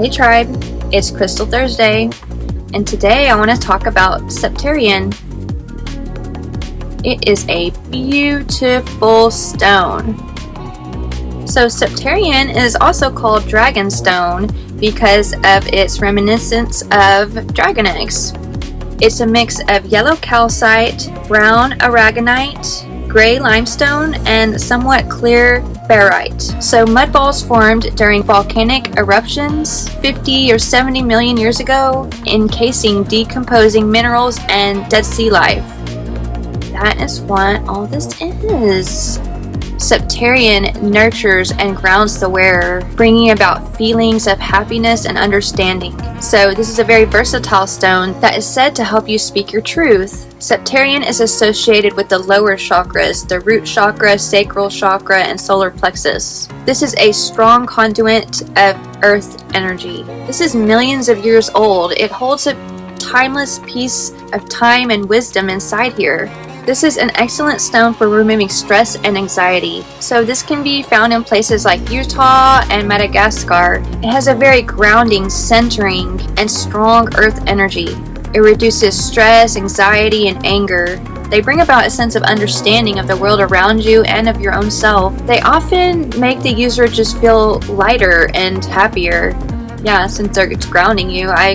Hey tribe, it's Crystal Thursday, and today I want to talk about Septarian. It is a beautiful stone. So Septarian is also called Dragonstone because of its reminiscence of dragon eggs. It's a mix of yellow calcite, brown aragonite, gray limestone, and somewhat clear barite. So mud balls formed during volcanic eruptions 50 or 70 million years ago, encasing decomposing minerals and dead sea life. That is what all this is. Septarian nurtures and grounds the wearer, bringing about feelings of happiness and understanding. So, this is a very versatile stone that is said to help you speak your truth. Septarian is associated with the lower chakras, the root chakra, sacral chakra, and solar plexus. This is a strong conduit of earth energy. This is millions of years old. It holds a timeless piece of time and wisdom inside here. This is an excellent stone for removing stress and anxiety. So this can be found in places like Utah and Madagascar. It has a very grounding, centering, and strong earth energy. It reduces stress, anxiety, and anger. They bring about a sense of understanding of the world around you and of your own self. They often make the user just feel lighter and happier. Yeah, since they're grounding you, I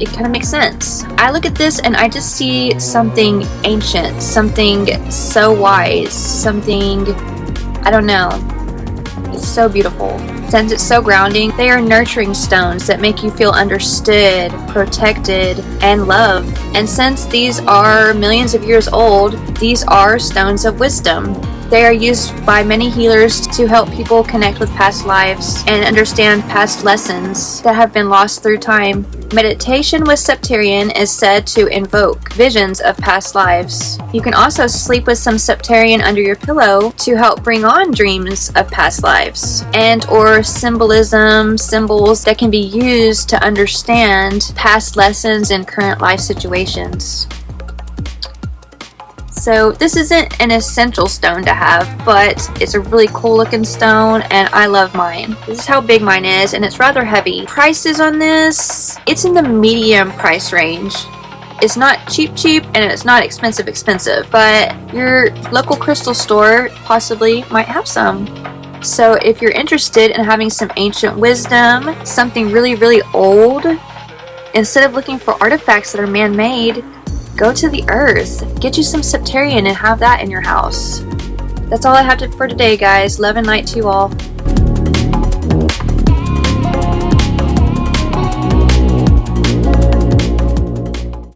it kind of makes sense. I look at this and I just see something ancient, something so wise, something, I don't know. It's so beautiful. Since it's so grounding, they are nurturing stones that make you feel understood, protected, and loved. And since these are millions of years old, these are stones of wisdom. They are used by many healers to help people connect with past lives and understand past lessons that have been lost through time. Meditation with Septarian is said to invoke visions of past lives. You can also sleep with some Septarian under your pillow to help bring on dreams of past lives and or symbolism, symbols that can be used to understand past lessons in current life situations. So this isn't an essential stone to have, but it's a really cool looking stone and I love mine. This is how big mine is and it's rather heavy. Prices on this, it's in the medium price range. It's not cheap cheap and it's not expensive expensive, but your local crystal store possibly might have some. So if you're interested in having some ancient wisdom, something really really old, instead of looking for artifacts that are man-made, Go to the earth. Get you some Septarian and have that in your house. That's all I have to, for today, guys. Love and light to you all.